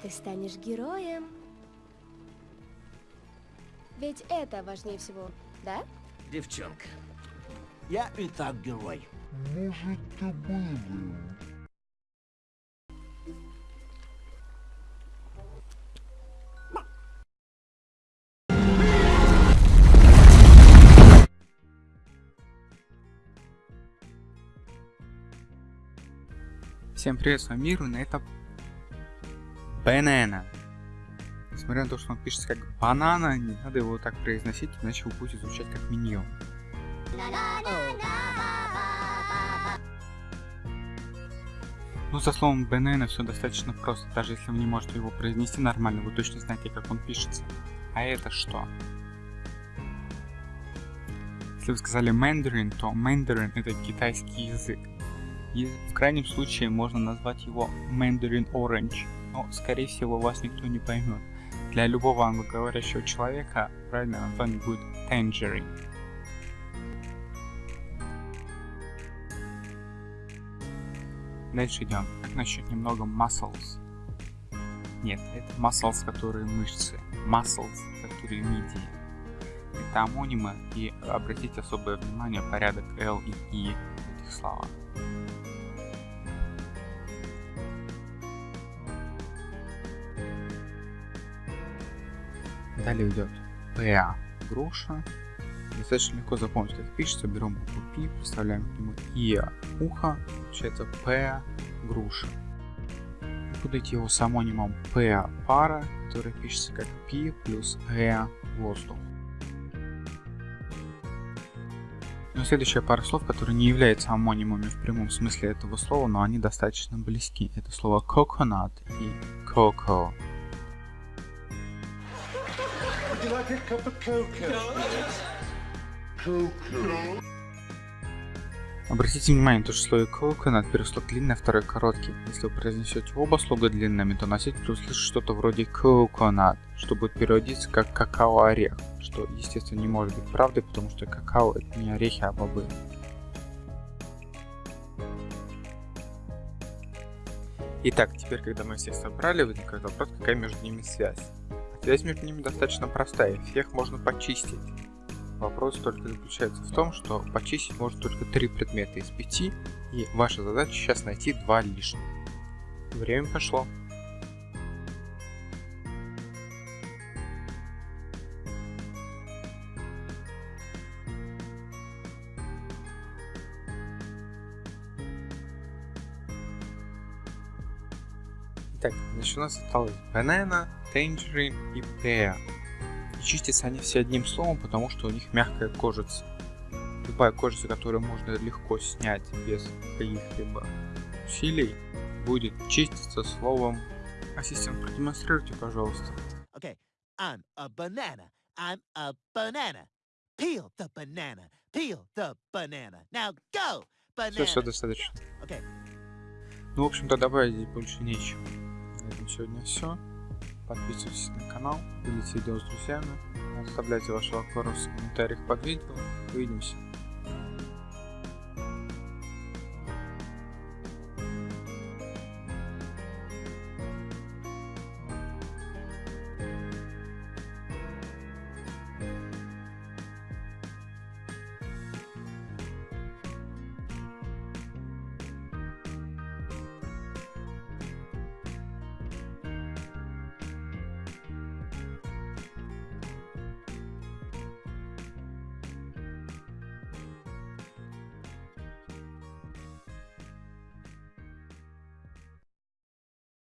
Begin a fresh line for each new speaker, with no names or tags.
Ты станешь героем. Ведь это важнее всего, да?
Девчонка, я и так герой.
Может, ты был?
Всем привет, с вами Миру, на это Банана. Несмотря на то, что он пишется как банана, не надо его так произносить, иначе вы будете звучать как миньон. Ну, со словом банана все достаточно просто. Даже если вы не можете его произнести нормально, вы точно знаете, как он пишется. А это что? Если вы сказали мандарин, то мандарин это китайский язык. И в крайнем случае можно назвать его Mandarin Orange, но скорее всего вас никто не поймет. Для любого англоговорящего человека правильное название будет Tangerine. Дальше идем. Как насчет немного muscles? Нет, это muscles, которые мышцы. Muscles, которые мидии. Это амонимы, и обратите особое внимание порядок L и E в этих словах. Далее идет ПА груша. Достаточно легко запомнить, как пишется. Берем букву Пи, представляем к нему ИА ухо, получается П груша. Идти его с амонимом П пара, который пишется как Пи плюс Э воздух. Но следующая пара слов, которые не являются амонимами в прямом смысле этого слова, но они достаточно близки. Это слово coconut и cocoa.
You like a cup of cocoa? Cocoa.
Обратите внимание, то, что в слове coconut первый слог длинный, а второй короткий. Если вы произнесете оба слога длинными, то носитель услышит что-то вроде coconut, что будет переводиться как какао-орех, что, естественно, не может быть правдой, потому что какао это не орехи, а бобы. Итак, теперь, когда мы всех собрали, возникает вопрос, какая между ними связь. Связь между ними достаточно простая, всех можно почистить. Вопрос только заключается в том, что почистить можно только три предмета из пяти, и ваша задача сейчас найти два лишних. Время пошло. Итак, значит у нас осталось banana, tangerine и pear. И чистятся они все одним словом, потому что у них мягкая кожица. Любая кожица, которую можно легко снять без каких-либо усилий, будет чиститься словом. Ассистент, продемонстрируйте, пожалуйста.
Okay, I'm a banana. I'm a banana. Peel the banana. Peel the banana. Now go, banana.
Все, все достаточно.
Okay.
Ну, в общем-то, добавить больше нечего. Этом сегодня все. Подписывайтесь на канал, делитесь видео с друзьями, оставляйте ваши вопросы в комментариях под видео. Увидимся.